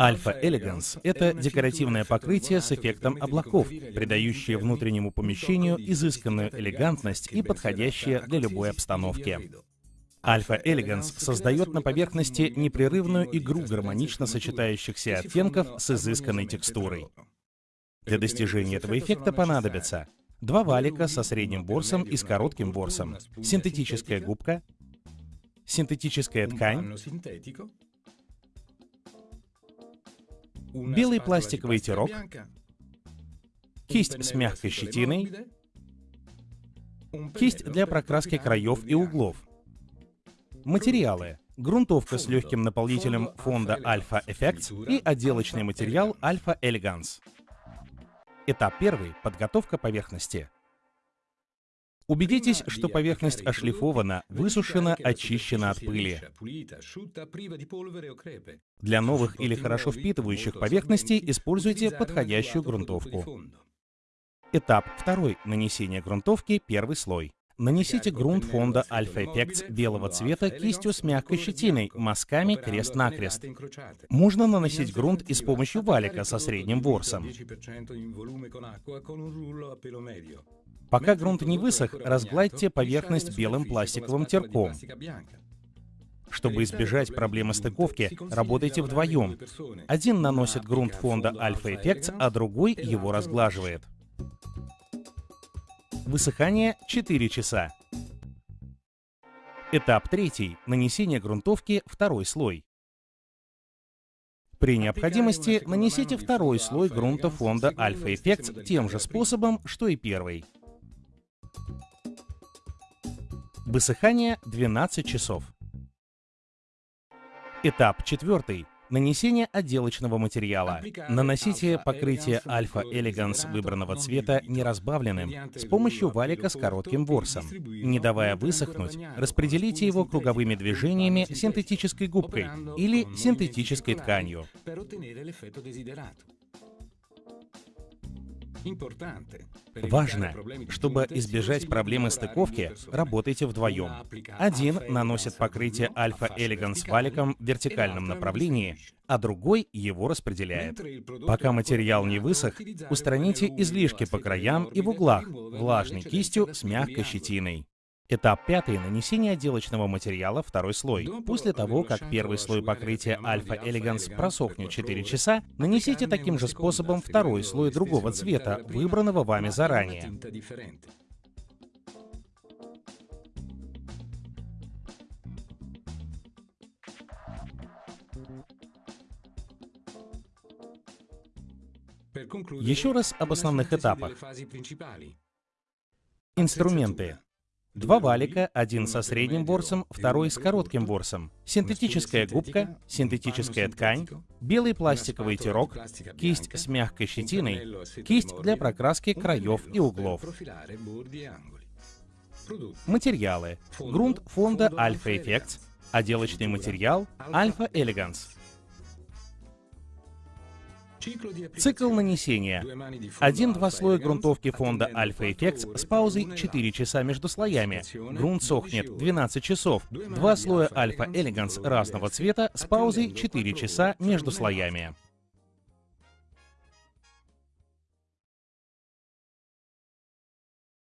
Альфа Элеганс — это декоративное покрытие с эффектом облаков, придающее внутреннему помещению изысканную элегантность и подходящее для любой обстановки. Альфа Элеганс создает на поверхности непрерывную игру гармонично сочетающихся оттенков с изысканной текстурой. Для достижения этого эффекта понадобится два валика со средним ворсом и с коротким ворсом, синтетическая губка, синтетическая ткань, белый пластиковый тирок, кисть с мягкой щетиной, кисть для прокраски краев и углов, материалы, грунтовка с легким наполнителем фонда Alpha Effects и отделочный материал Alpha Elegance. Этап первый — подготовка поверхности. Убедитесь, что поверхность ошлифована, высушена, очищена от пыли. Для новых или хорошо впитывающих поверхностей используйте подходящую грунтовку. Этап второй. Нанесение грунтовки, первый слой. Нанесите грунт фонда Alpha Effects белого цвета кистью с мягкой щетиной, мазками крест-накрест. Можно наносить грунт и с помощью валика со средним ворсом. Пока грунт не высох, разгладьте поверхность белым пластиковым терком. Чтобы избежать проблемы стыковки, работайте вдвоем. Один наносит грунт фонда Alpha Effects, а другой его разглаживает. Высыхание 4 часа. Этап третий. Нанесение грунтовки второй слой. При необходимости нанесите второй слой грунта фонда Alpha Effects тем же способом, что и первый. Высыхание 12 часов. Этап четвертый. Нанесение отделочного материала. Наносите покрытие Alpha Elegance выбранного цвета неразбавленным с помощью валика с коротким ворсом. Не давая высохнуть, распределите его круговыми движениями синтетической губкой или синтетической тканью. Важно, чтобы избежать проблемы стыковки, работайте вдвоем. Один наносит покрытие Alpha Elegance валиком в вертикальном направлении, а другой его распределяет. Пока материал не высох, устраните излишки по краям и в углах влажной кистью с мягкой щетиной. Этап пятый — нанесение отделочного материала второй слой. После того, как первый слой покрытия Alpha Elegance просохнет 4 часа, нанесите таким же способом второй слой другого цвета, выбранного вами заранее. Еще раз об основных этапах. Инструменты. Два валика, один со средним ворсом, второй с коротким ворсом, синтетическая губка, синтетическая ткань, белый пластиковый тирок, кисть с мягкой щетиной, кисть для прокраски краев и углов. Материалы. Грунт фонда Alpha Effects, отделочный материал Alpha Elegance. Цикл нанесения. Один-два слоя грунтовки фонда Alpha Effects с паузой 4 часа между слоями. Грунт сохнет 12 часов. Два слоя Alpha Elegance разного цвета с паузой 4 часа между слоями.